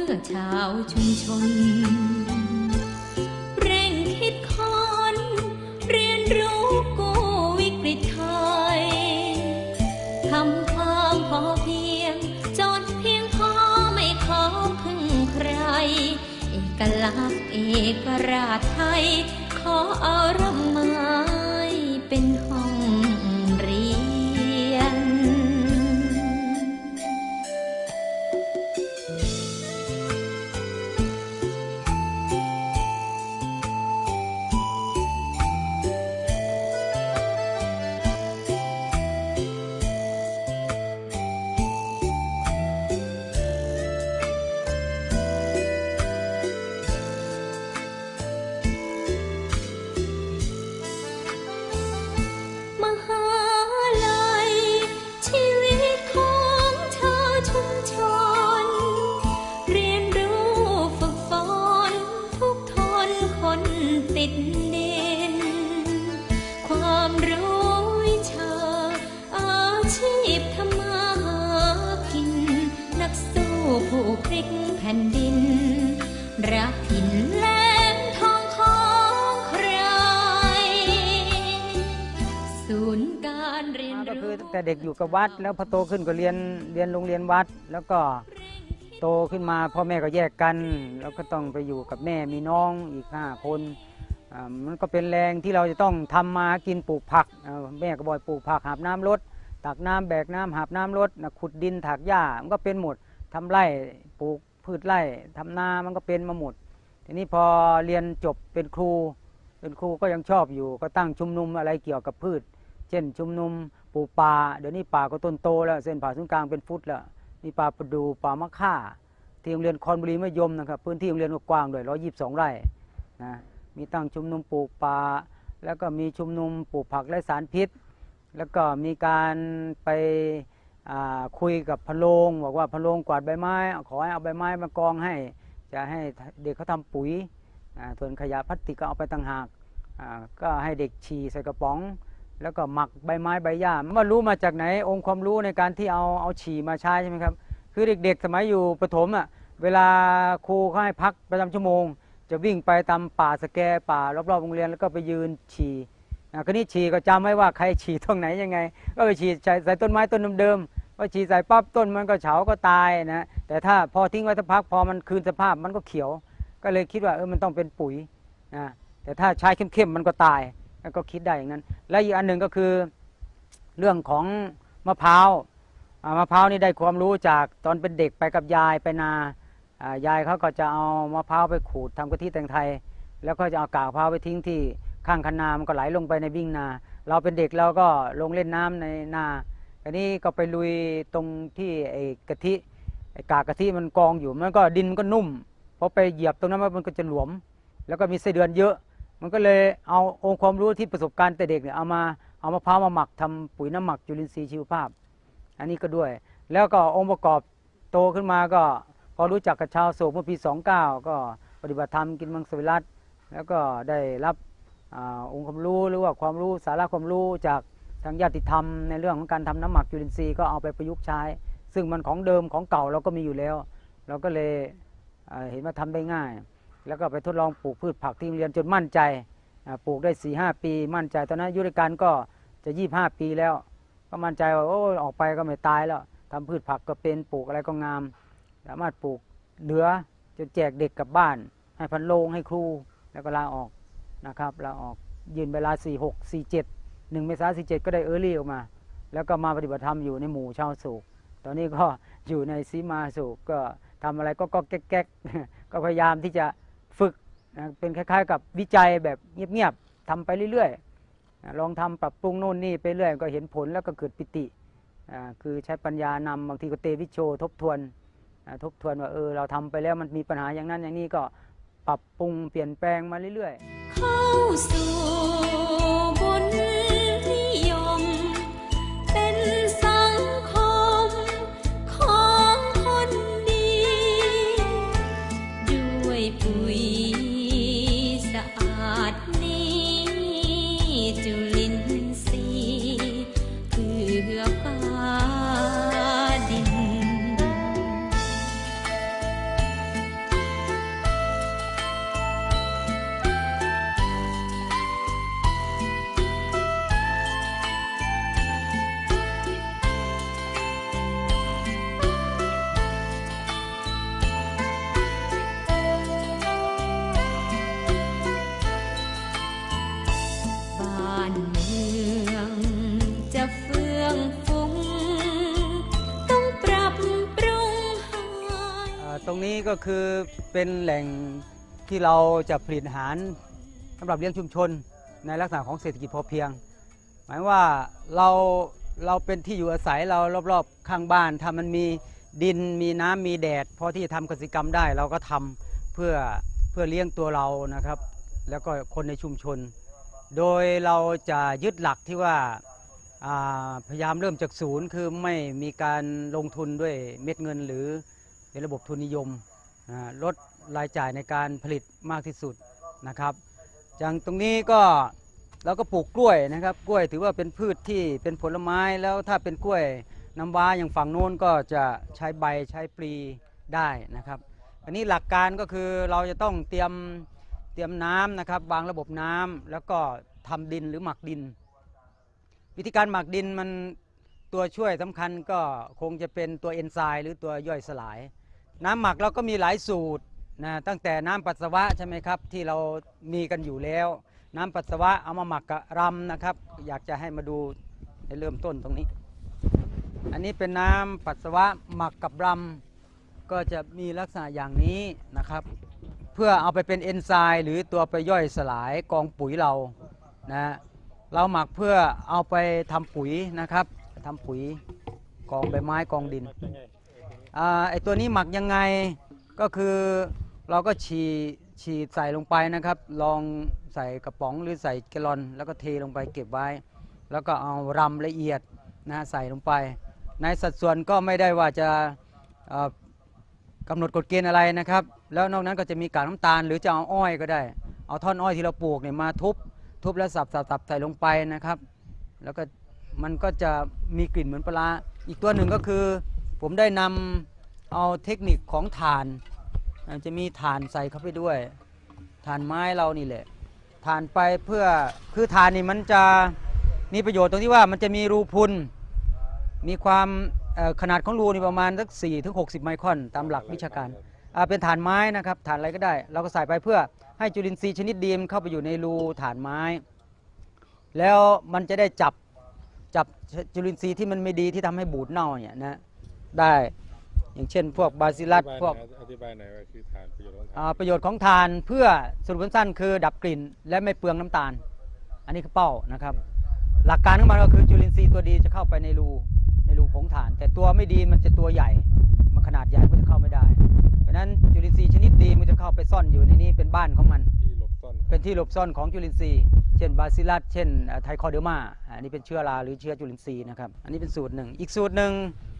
พื่อชาวชุมชน เร่งคิดค้นเรียนรู้กู้วิกฤตไทยทำความพอเพียง จนเพียงพอไม่ขอพึ่งใคร เอกลักษณ์เอกราชไทย ขอเอาร่มไม้เป็นห้อง รักถิ่นแหลมทองของใคร ศูนย์การเรียนก็รู้ อตั้งแต่เด็กอยู่กับวัด แล้วพอโตขึ้นก็เรียนเรียนโรงเรียนวัด แล้วก็โตขึ้นมาพ่อแม่ก็แยกกัน แล้วก็ต้องไปอยู่กับแม่มีน้องอีกห้าคนอ่ามันก็เป็นแรงที่เราจะต้องทำมาหากินปลูกผักอ่าแม่ก็บ่อยปลูกผักหาบน้ำรดตักน้ำแบกน้ำหาบน้ำรดนะขุดดินถากหญ้ามันก็เป็นหมดทำไร่ปลูก พืชไร่ทำนามันก็เป็นมาหมด ทีนี้พอเรียนจบเป็นครู เป็นครูก็ยังชอบอยู่ ก็ตั้งชุมนุมอะไรเกี่ยวกับพืช เช่นชุมนุมปลูกป่าเดี๋ยวนี้ป่าก็ต้นโตแล้วเส้นผ่าศูนย์กลางเป็นฟุตแล้วมีป่าประดูป่ามะค่า ที่โรงเรียนคอนบุรีมะยมนะครับพื้นที่โรงเรียนกว้างด้วยร้อยยี่สิบสองไร่นะมีตั้งชุมนุมปลูกป่าแล้วก็มีชุมนุมปลูกผักและสารพิษ แล้วก็มีการไป คุยกับพะโรงบอกว่าพะโรงกวาดใบไม้ ขอให้เอาใบไม้มากองให้ จะให้เด็กเขาทำปุ๋ยส่วนขยะพลาสติกก็เอาไปต่างหากก็ให้เด็กฉี่ใส่กระป๋อง แล้วก็หมักใบไม้ใบหญ้าว่ารู้มาจากไหนองค์ความรู้ในการที่เอาเอาฉี่มาใช้ใช่ไหมครับคือเด็กๆ สมัยอยู่ประถมอะเวลาครูเขาให้พักประจำชั่วโมง จะวิ่งไปตามป่าสแกป่ารอบๆโรงเรียนแล้วก็ไปยืนฉี่อะก็นี่ฉี่ก็จำไว้ว่าใครฉี่ตรงไหนยังไง ก็ไปฉี่ใส่ใส่ต้นไม้ต้นเดิมๆ พอฉี่ใส่ปั๊บต้นมันก็เฉาก็ตายนะแต่ถ้าพอทิ้งไว้สักพักพอมันคืนสภาพมันก็เขียว ก็เลยคิดว่าเออมันต้องเป็นปุ๋ยนะแต่ถ้าใช้เข้มๆมันก็ตายก็คิดได้อย่างนั้น และอีกอันหนึ่งก็คือเรื่องของมะพร้าวมะพร้าวนี่ได้ความรู้จากตอนเป็นเด็กไปกับยายไปนายายเขาก็จะเอามะพร้าวไปขูดทำกะทิแตงไทย แล้วก็จะเอากากมะพร้าวไปทิ้งที่ข้างคันนามันก็ไหลลงไปในวิ่งนา เราเป็นเด็กเราก็ลงเล่นน้ำในนา อันนี้ก็ไปลุยตรงที่ไอ้กะทิไอ้กากกะทิมันกองอยู่มันก็ดินมันก็นุ่มพอไปเหยียบตรงนั้นมันก็จะหลวม แล้วก็มีไส้เดือนเยอะ มันก็เลยเอาองค์ความรู้ที่ประสบการณ์แต่เด็กเนี่ยเอามาเอามะพร้าวมาหมักทำปุ๋ยน้ำหมักจุลินทรีย์ชีวภาพ อันนี้ก็ด้วย แล้วก็องค์ประกอบโตขึ้นมาก็พอรู้จักกับชาวโศกเมื่อปี 29 ก็ปฏิบัติธรรมกินมังสวิรัตแล้วก็ได้รับอองค์ความรู้หรือว่าความรู้สาระความรู้จากางญาติธรรมในเรื่องของการทำน้ำหมักจุลินทรีย์ก็เอาไปประยุกต์ใช้ ซึ่งมันของเดิมของเก่าเราก็มีอยู่แล้ว เราก็เลยเห็นว่าทำได้ง่าย แล้วก็ไปทดลองปลูกพืชผักที่โรงเรียนจนมั่นใจปลูกได้4ีหปี มั่นใจตอนนั้นยุรการก็จะ25 ปีแล้ว ก็มั่นใจว่าโอ้ออกไปก็ไม่ตายแล้วทำพืชผักก็เป็นปลูกอะไรก็งาม สามารถปลูกเหลือจนแจกเด็กกลับบ้าน ให้พันโลงให้ครูแล้วก็ลาออกนะครับลาออกยืนเวลา 4 6 4 7 1เมษายน47ก็ได้เออร์ลี่ออกมา แล้วก็มาปฏิบัติธรรมอยู่ในหมู่ชาวสุขตอนนี้ก็อยู่ในซีมาสุขก็ทำอะไรก็ก็แก๊กก็พยายามที่จะฝึกนะเป็นคล้าย ๆ กับวิจัยแบบเงียบๆทำไปเรื่อยๆลองทำปรับปรุงโน่นนี่ไปเรื่อยก็เห็นผลแล้วก็เกิดปิติคือใช้ปัญญานำบางทีก็เตวิโชทบทวนทบทวนว่าเออเราทำไปแล้วมันมีปัญหาอย่างนั้นอย่างนี้ก็ปรับปรุงเปลี่ยนแปลงมาเรื่อยๆ เข้าสู่ ก็คือเป็นแหล่งที่เราจะผลิตอาหารสำหรับเลี้ยงชุมชนในลักษณะของเศรษฐกิจพอเพียง หมายว่าเราเราเป็นที่อยู่อาศัยเรารอบๆข้างบ้านถ้ามันมีดินมีน้ำมีแดดพอที่จะทำกสิกรรมได้เราก็ทำเพื่อเพื่อเลี้ยงตัวเรานะครับ แล้วก็คนในชุมชน โดยเราจะยึดหลักที่ว่าาพยายามเริ่มจากศูนย์คือไม่มีการลงทุนด้วยเม็ดเงินหรือเป็นระบบทุนนิยม ลดรายจ่ายในการผลิตมากที่สุดนะครับอย่างตรงนี้ก็เราก็ปลูกกล้วยนะครับ กล้วยถือว่าเป็นพืชที่เป็นผลไม้แล้วถ้าเป็นกล้วยน้ำว้าอย่างฝั่งโน้นก็จะใช้ใบใช้ปลีได้นะครับ อันนี้หลักการก็คือเราจะต้องเตรียมเตรียมน้ำนะครับวางระบบน้ำแล้วก็ทำดินหรือหมักดิน วิธีการหมักดินมันตัวช่วยสำคัญก็คงจะเป็นตัวเอนไซม์หรือตัวย่อยสลาย น้ำหมักเราก็มีหลายสูตรนะตั้งแต่น้ำปัสสาวะใช่ไหมครับที่เรามีกันอยู่แล้ว น้ำปัสสาวะเอามาหมักกับรำนะครับ อยากจะให้มาดูในเริ่มต้นตรงนี้ อันนี้เป็นน้ำปัสสาวะหมักกับรำก็จะมีลักษณะอย่างนี้นะครับ เพื่อเอาไปเป็นเอนไซม์หรือตัวไปย่อยสลายกองปุ๋ยเรานะเราหมักเพื่อเอาไปทำปุ๋ยนะครับทำปุ๋ยกองใบไม้กองดิน อไอตัวนี้หมักยังไงก็คือเราก็ฉีดฉีดใส่ลงไปนะครับ ลองใส่กระป๋องหรือใส่แกลลอน แล้วก็เทลงไปเก็บไว้ แล้วก็เอารำละเอียดนะฮะใส่ลงไป ในสัดส่วนก็ไม่ได้ว่าจะเอ่อกำหนดกฎเกณฑ์อะไรนะครับ แล้วนอกนั้นก็จะมีกากน้ำตาล หรือจะเอาอ้อยก็ได้ เอาท่อนอ้อยที่เราปลูกเนี่ยมาทุบทุบแล้วสับสับสับใส่ลงไปนะครับ แล้วก็มันก็จะมีกลิ่นเหมือนปลาร้าอีกตัวหนึ่งก็คือ ผมได้นำเอาเทคนิคของถ่าน จะมีถ่านใส่เข้าไปด้วยถ่านไม้เรานี่แหละถ่านไปเพื่อคือถ่านนี่มันจะมีประโยชน์ตรงที่ว่ามันจะมีรูพุนมีความขนาดของรูนี่ประมาณสัก4ถึง60 ไมครอนตามหลักวิชาการเป็นฐานไม้นะครับฐานอะไรก็ได้ เราก็ใส่ไปเพื่อให้จุลินทรีย์ชนิดดีมเข้าไปอยู่ในรูฐานไม้ แล้วมันจะได้จับจับจุลินทรีย์ที่มันไม่ดีที่ทำให้บูดเน่าเนี่ยนะ ได้ อย่างเช่น พวกบาซิลัสพวกอธิบายหน่อยว่าคือฐานประโยชน์ของฐานอ่าประโยชน์ของทานเพื่อสรุปสั้นๆคือดับกลิ่น และไม่เปลืองน้ำตาล อันนี้คือเป้านะครับ หลักการของมันก็คือจุลินทรีย์ตัวดีจะเข้าไปในรูในรูผงถ่าน แต่ตัวไม่ดีมันจะตัวใหญ่ มันขนาดใหญ่มันจะเข้าไม่ได้ เพราะฉะนั้นจุลินทรีย์ชนิดดีมันจะเข้าไปซ่อนอยู่ในนี้เป็นบ้านของมัน ที่หลบซ่อนของเป็นที่หลบซ่อนของจุลินทรีย์ เช่นบาซิลัสเช่นไทคอเดอร์มาอันนี้เป็นเชื้อราหรือเชื้อจุลินทรีย์นะครับอันนี้เป็นสูตรหนึ่งอีกสูตรหนึ่ง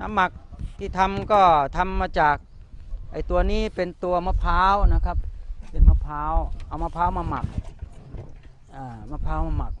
น้ำหมักที่ทำก็ทำมาจากไอตัวนี้เป็นตัวมะพร้าวนะครับเป็นมะพร้าวเอามะพร้าวมาหมักอ่ามะพร้าวมาหมัก